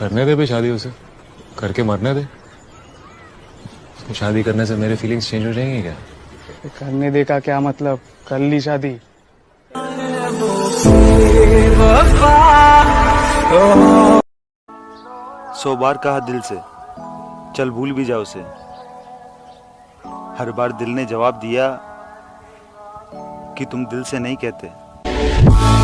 करने दे भी शादी उसे। करके मरने दे। उसको शादी करने से मेरे फीलिंग्स चेंज हो जाएँगे क्या? करने दे का क्या मतलब? कर ली शादी। सौ बार कहा दिल से। चल भूल भी जाओ उसे। हर बार दिल ने जवाब दिया कि तुम दिल से नहीं कहते।